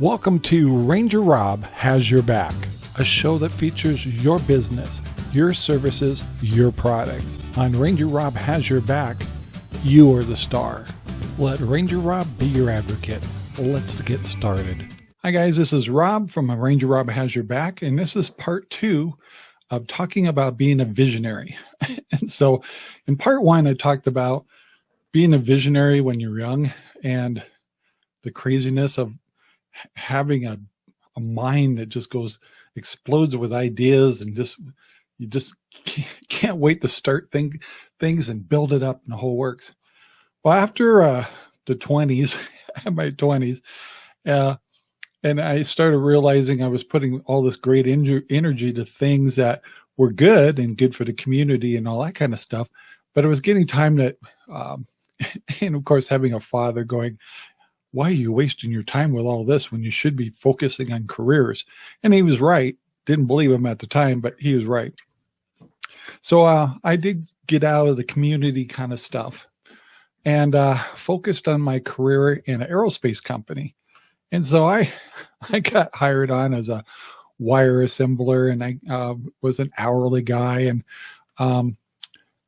Welcome to Ranger Rob Has Your Back, a show that features your business, your services, your products. On Ranger Rob Has Your Back, you are the star. Let Ranger Rob be your advocate. Let's get started. Hi, guys. This is Rob from Ranger Rob Has Your Back, and this is part two of talking about being a visionary. and so, in part one, I talked about being a visionary when you're young and the craziness of having a, a mind that just goes explodes with ideas and just you just can't wait to start think, things and build it up and the whole works. Well, after uh, the 20s, my 20s, uh, and I started realizing I was putting all this great energy to things that were good and good for the community and all that kind of stuff. But it was getting time that um, and of course, having a father going, why are you wasting your time with all this when you should be focusing on careers? And he was right. Didn't believe him at the time, but he was right. So uh, I did get out of the community kind of stuff and uh, focused on my career in an aerospace company. And so I, I got hired on as a wire assembler and I uh, was an hourly guy. And, um,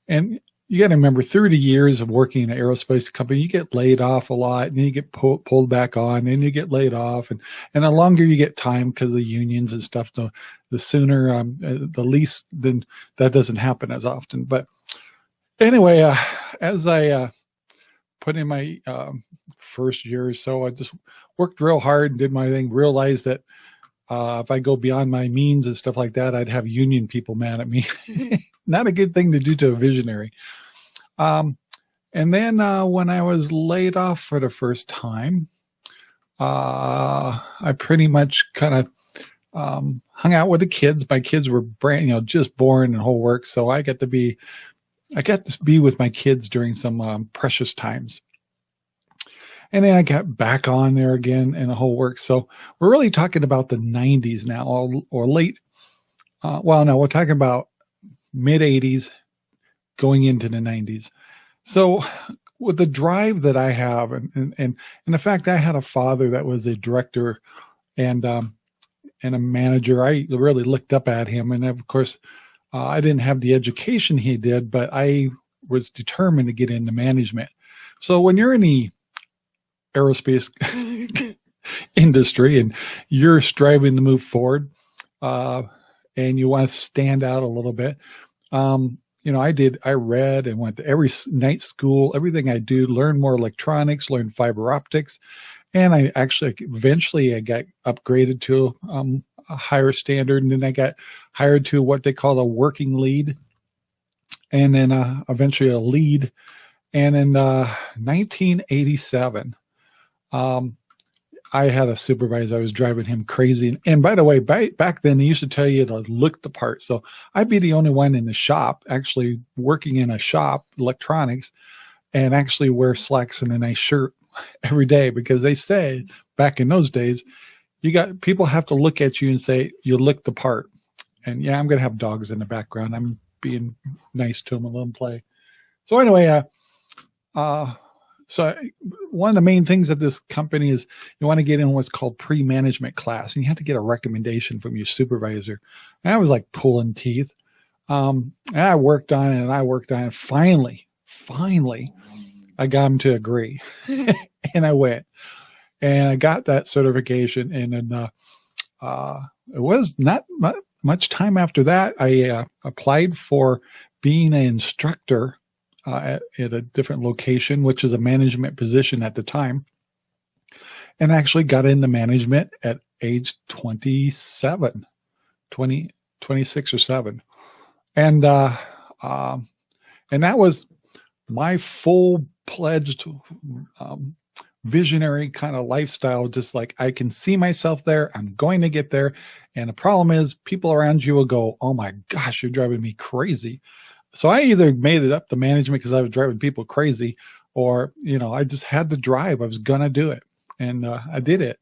and you got to remember 30 years of working in an aerospace company, you get laid off a lot and then you get pull, pulled back on and you get laid off. And, and the longer you get time because the unions and stuff, the, the sooner, um, uh, the least, then that doesn't happen as often. But anyway, uh, as I, uh, put in my, um, first year or so, I just worked real hard and did my thing, realized that, uh, if I go beyond my means and stuff like that, I'd have union people mad at me. Not a good thing to do to a visionary. Um, and then uh, when I was laid off for the first time, uh, I pretty much kind of um, hung out with the kids. My kids were brand, you know, just born and whole work. So I got to be, I got to be with my kids during some um, precious times. And then I got back on there again and the whole work. So we're really talking about the 90s now or, or late. Uh, well, no, we're talking about mid 80s going into the 90s. So with the drive that I have and, and, and, and the fact I had a father that was a director and, um, and a manager, I really looked up at him. And of course, uh, I didn't have the education he did, but I was determined to get into management. So when you're in the aerospace industry and you're striving to move forward uh, and you want to stand out a little bit, um, you know, I did, I read and went to every night school, everything I do, learn more electronics, learn fiber optics. And I actually, eventually I got upgraded to um, a higher standard. And then I got hired to what they call a working lead. And then uh, eventually a lead. And in uh, 1987, um, I had a supervisor. I was driving him crazy. And, and by the way, by, back then they used to tell you to look the part. So I'd be the only one in the shop, actually working in a shop, electronics, and actually wear slacks and a nice shirt every day because they say back in those days, you got people have to look at you and say you look the part. And yeah, I'm gonna have dogs in the background. I'm being nice to them and let them play. So anyway, uh, uh, so one of the main things of this company is you want to get in what's called pre-management class and you have to get a recommendation from your supervisor. And I was like pulling teeth. Um, and I worked on it and I worked on it. Finally, finally, I got him to agree and I went and I got that certification. And then, uh, uh, it was not much time after that. I uh, applied for being an instructor uh, at, at a different location, which is a management position at the time, and actually got into management at age 27, 20, 26 or 7. And, uh, um, and that was my full pledged um, visionary kind of lifestyle just like i can see myself there i'm going to get there and the problem is people around you will go oh my gosh you're driving me crazy so I either made it up to management because I was driving people crazy or, you know, I just had to drive. I was going to do it. And uh, I did it.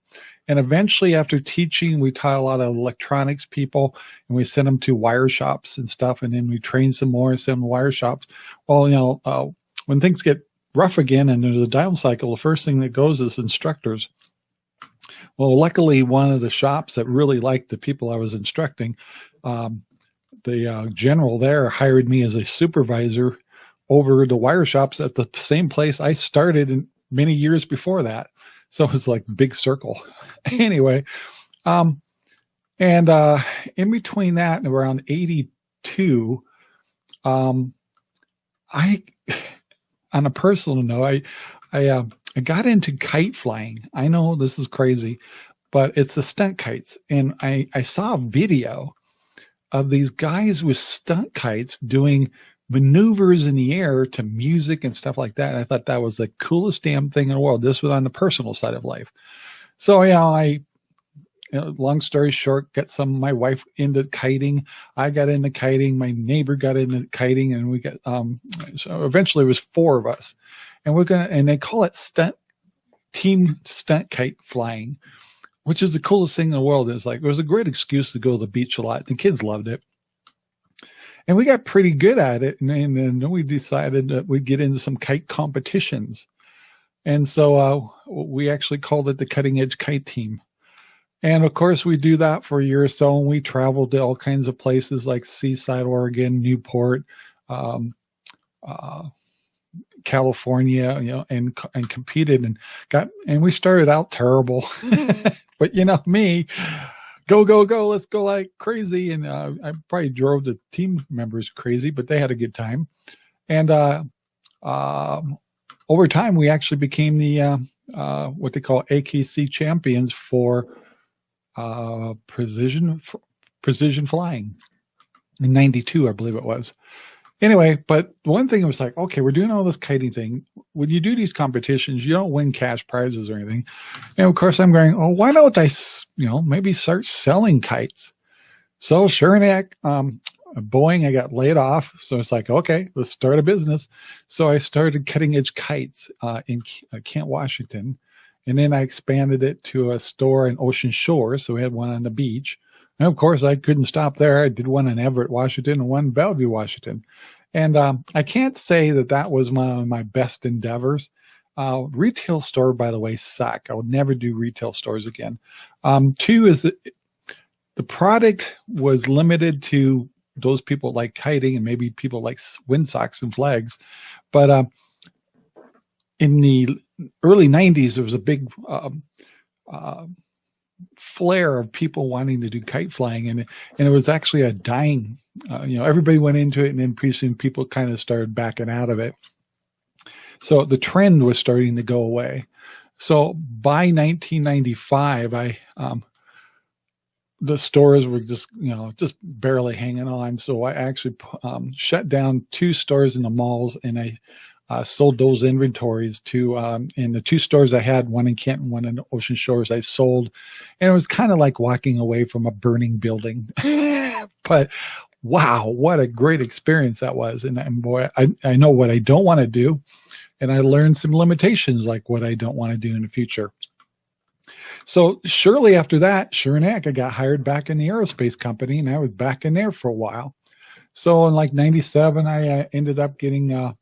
And eventually after teaching, we taught a lot of electronics people and we sent them to wire shops and stuff. And then we trained some more and sent them to wire shops. Well, you know, uh, when things get rough again and there's a down cycle, the first thing that goes is instructors. Well, luckily, one of the shops that really liked the people I was instructing, um, the uh, general there hired me as a supervisor over the wire shops at the same place I started in many years before that. So it was like big circle. anyway, um, and uh, in between that and around 82, um, I, on a personal note, I, I, uh, I got into kite flying. I know this is crazy, but it's the stunt kites. And I, I saw a video of these guys with stunt kites doing maneuvers in the air to music and stuff like that. And I thought that was the coolest damn thing in the world. This was on the personal side of life. So, yeah, I, you know, long story short, got some, my wife into kiting. I got into kiting. My neighbor got into kiting and we got, um, so eventually it was four of us and we're going to, and they call it stunt team stunt kite flying, which is the coolest thing in the world. It's like, it was a great excuse to go to the beach a lot. The kids loved it and we got pretty good at it. And, and then we decided that we'd get into some kite competitions. And so uh, we actually called it the Cutting Edge Kite Team. And of course, we do that for a year or so, and we traveled to all kinds of places like Seaside, Oregon, Newport, um, uh, California, you know, and and competed and got and we started out terrible, but you know me, go, go, go, let's go like crazy. And uh, I probably drove the team members crazy, but they had a good time. And uh, uh, over time, we actually became the uh, uh, what they call AKC champions for uh, precision precision flying in 92, I believe it was anyway, but one thing was like, okay, we're doing all this kiting thing. When you do these competitions, you don't win cash prizes or anything. And of course I'm going, oh, why don't I, you know, maybe start selling kites? So sure enough, um, Boeing, I got laid off. So it's like, okay, let's start a business. So I started cutting edge kites uh, in uh, Kent, Washington. And then I expanded it to a store in Ocean Shore. So we had one on the beach. And of course, I couldn't stop there. I did one in Everett, Washington, and one in Bellevue, Washington. And um, I can't say that that was my, my best endeavors. Uh, retail store, by the way, suck. I'll never do retail stores again. Um, two is that the product was limited to those people like kiting and maybe people like windsocks and flags. But uh, in the early 90s, there was a big um, uh, flare of people wanting to do kite flying and and it was actually a dying uh, you know everybody went into it and then pretty soon people kind of started backing out of it so the trend was starting to go away so by 1995 i um, the stores were just you know just barely hanging on so i actually um, shut down two stores in the malls and i uh, sold those inventories to um, in the two stores I had, one in Canton, one in Ocean Shores. I sold, and it was kind of like walking away from a burning building. but wow, what a great experience that was! And, and boy, I, I know what I don't want to do, and I learned some limitations like what I don't want to do in the future. So surely after that, sure enough, I got hired back in the aerospace company, and I was back in there for a while. So in like '97, I uh, ended up getting uh,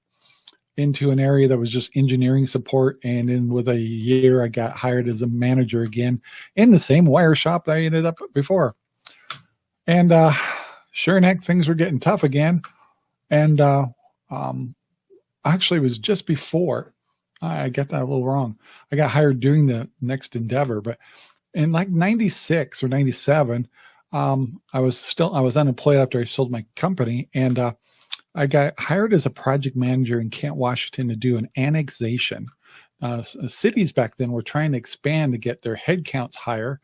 into an area that was just engineering support. And in with a year, I got hired as a manager again in the same wire shop that I ended up before. And uh, sure enough, things were getting tough again. And uh, um, actually, it was just before I got that a little wrong. I got hired doing the next endeavor, but in like 96 or 97, um, I was still, I was unemployed after I sold my company. And uh, I got hired as a project manager in Kent, Washington to do an annexation. Uh, cities back then were trying to expand to get their headcounts higher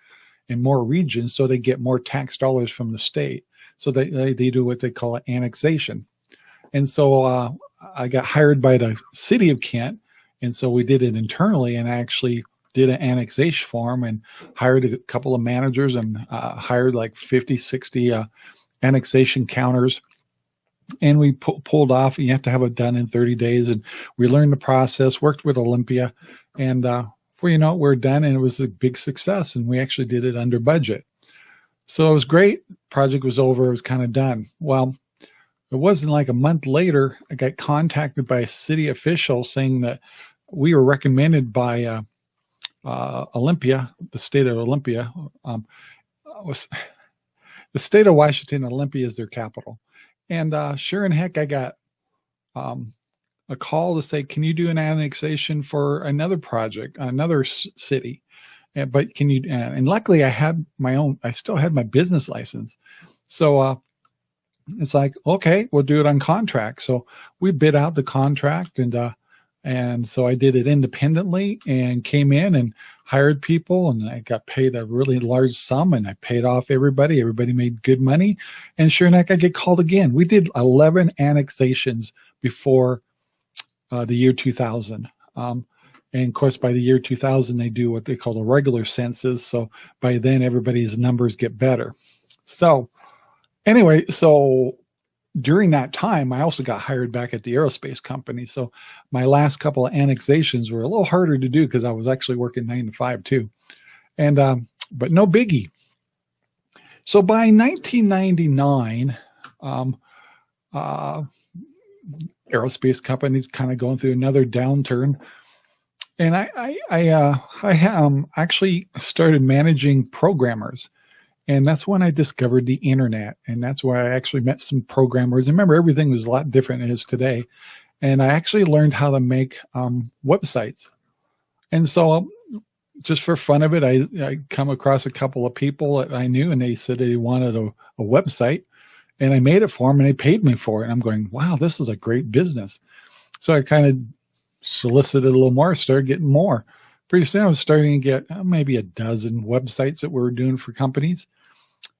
in more regions so they get more tax dollars from the state. So they, they, they do what they call an annexation. And so uh, I got hired by the city of Kent. And so we did it internally and actually did an annexation form and hired a couple of managers and uh, hired like 50, 60 uh, annexation counters and we pu pulled off. and You have to have it done in 30 days, and we learned the process. Worked with Olympia, and uh, before you know it, we're done, and it was a big success. And we actually did it under budget, so it was great. Project was over. It was kind of done. Well, it wasn't like a month later. I got contacted by a city official saying that we were recommended by uh, uh, Olympia, the state of Olympia, um, was the state of Washington, Olympia is their capital. And uh, sure and heck, I got um, a call to say, can you do an annexation for another project, another city? And, but can you, and luckily I had my own, I still had my business license. So uh, it's like, okay, we'll do it on contract. So we bid out the contract and, uh, and so I did it independently and came in and hired people and I got paid a really large sum and I paid off everybody. Everybody made good money. And sure enough, I get called again. We did 11 annexations before uh, the year 2000. Um, and of course, by the year 2000, they do what they call the regular census. So by then, everybody's numbers get better. So anyway, so during that time, I also got hired back at the aerospace company. So my last couple of annexations were a little harder to do because I was actually working nine to five too. And, um, but no biggie. So by 1999, um, uh, aerospace companies kind of going through another downturn. And I, I, I, uh, I um, actually started managing programmers. And that's when I discovered the internet. And that's where I actually met some programmers. And remember, everything was a lot different than it is today. And I actually learned how to make um, websites. And so um, just for fun of it, I, I come across a couple of people that I knew and they said they wanted a, a website and I made it for them and they paid me for it. And I'm going, wow, this is a great business. So I kind of solicited a little more, started getting more. Pretty soon I was starting to get uh, maybe a dozen websites that we were doing for companies.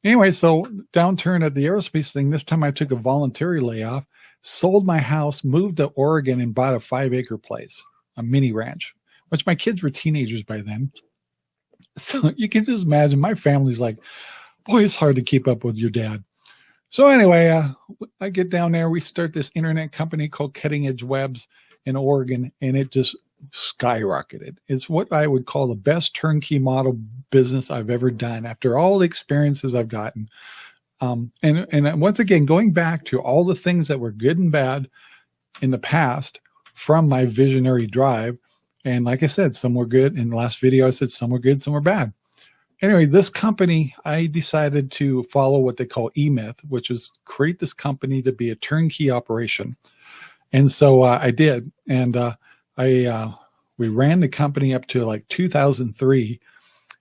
Anyway, so downturn at the aerospace thing, this time I took a voluntary layoff, sold my house, moved to Oregon and bought a five acre place, a mini ranch, which my kids were teenagers by then. So you can just imagine my family's like, boy, it's hard to keep up with your dad. So anyway, uh, I get down there, we start this internet company called Cutting Edge Webs in Oregon, and it just skyrocketed. It's what I would call the best turnkey model business I've ever done after all the experiences I've gotten. Um, and, and once again, going back to all the things that were good and bad in the past from my visionary drive. And like I said, some were good. In the last video, I said some were good, some were bad anyway, this company, I decided to follow what they call E-Myth, which is create this company to be a turnkey operation. And so uh, I did. And uh, I uh, we ran the company up to like 2003.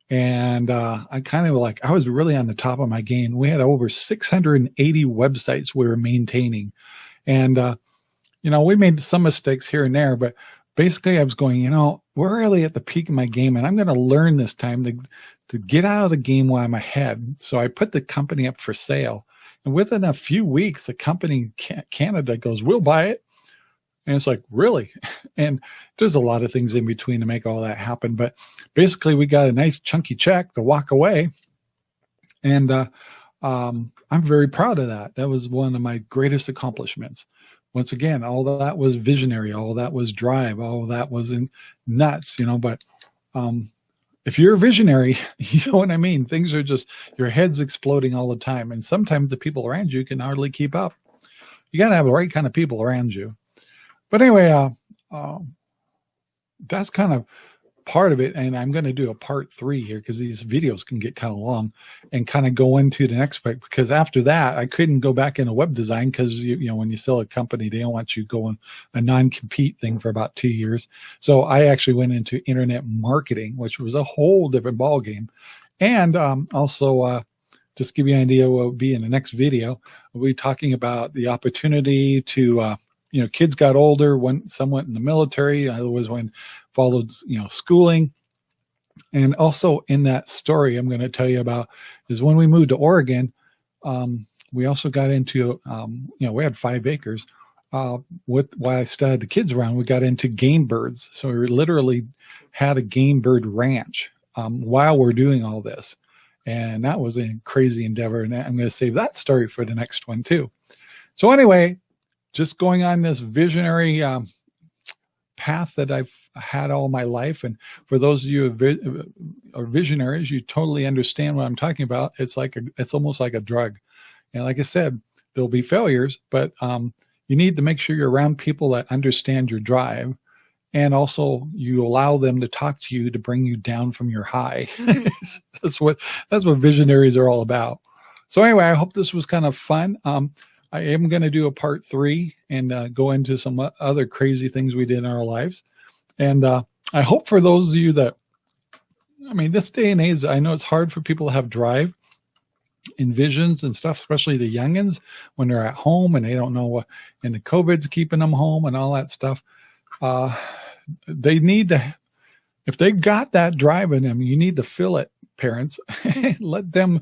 And uh, I kind of like, I was really on the top of my game. We had over 680 websites we were maintaining. And, uh, you know, we made some mistakes here and there, but basically I was going, you know, we're really at the peak of my game and I'm going to learn this time to, to get out of the game while I'm ahead. So I put the company up for sale. And within a few weeks, the company in Canada goes, we'll buy it. And it's like, really? And there's a lot of things in between to make all that happen. But basically, we got a nice chunky check to walk away. And uh, um, I'm very proud of that. That was one of my greatest accomplishments. Once again, all that was visionary, all that was drive, all that was in nuts, you know, but um, if you're a visionary, you know what I mean? Things are just, your head's exploding all the time. And sometimes the people around you can hardly keep up. You got to have the right kind of people around you. But anyway, uh, uh, that's kind of part of it. And I'm going to do a part three here because these videos can get kind of long and kind of go into the next part because after that, I couldn't go back into web design because, you, you know, when you sell a company, they don't want you going a non-compete thing for about two years. So I actually went into internet marketing, which was a whole different ball game. And um, also, uh, just give you an idea what will be in the next video. We'll be talking about the opportunity to, uh, you know, kids got older when some went in the military. Otherwise, when followed, you know, schooling. And also in that story I'm going to tell you about is when we moved to Oregon, um, we also got into, um, you know, we had five acres. Uh, with while I studied the kids around, we got into game birds. So we literally had a game bird ranch um, while we're doing all this. And that was a crazy endeavor. And I'm going to save that story for the next one too. So anyway, just going on this visionary um, path that I've had all my life. And for those of you who are visionaries, you totally understand what I'm talking about. It's like, a, it's almost like a drug. And like I said, there'll be failures, but um, you need to make sure you're around people that understand your drive and also you allow them to talk to you to bring you down from your high. that's what that's what visionaries are all about. So anyway, I hope this was kind of fun. Um, I am going to do a part three and uh, go into some other crazy things we did in our lives. And uh, I hope for those of you that, I mean, this day and age, I know it's hard for people to have drive in visions and stuff, especially the youngins when they're at home and they don't know what, and the COVID's keeping them home and all that stuff. Uh, they need to, if they got that drive in them, you need to fill it, parents. Let them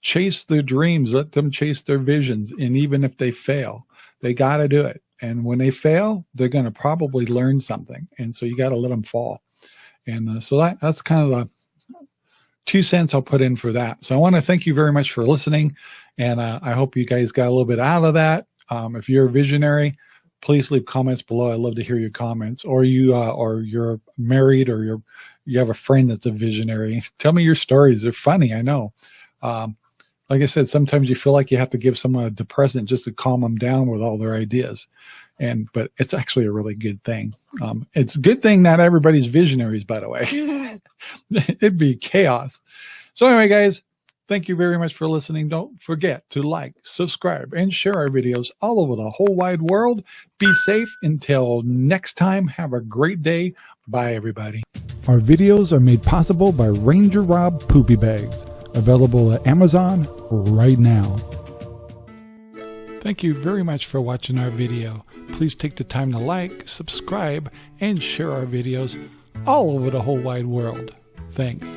chase their dreams, let them chase their visions. And even if they fail, they got to do it. And when they fail, they're going to probably learn something. And so you got to let them fall. And uh, so that, that's kind of the two cents I'll put in for that. So I want to thank you very much for listening. And uh, I hope you guys got a little bit out of that. Um, if you're a visionary, please leave comments below. I love to hear your comments or you, uh, or you're married or you're, you have a friend that's a visionary. Tell me your stories. They're funny. I know. Um, like I said, sometimes you feel like you have to give someone a depressant just to calm them down with all their ideas. And, but it's actually a really good thing. Um, it's a good thing not everybody's visionaries, by the way. It'd be chaos. So anyway, guys, thank you very much for listening. Don't forget to like, subscribe, and share our videos all over the whole wide world. Be safe until next time. Have a great day. Bye, everybody. Our videos are made possible by Ranger Rob Poopy Bags available at Amazon right now. Thank you very much for watching our video. Please take the time to like, subscribe, and share our videos all over the whole wide world. Thanks.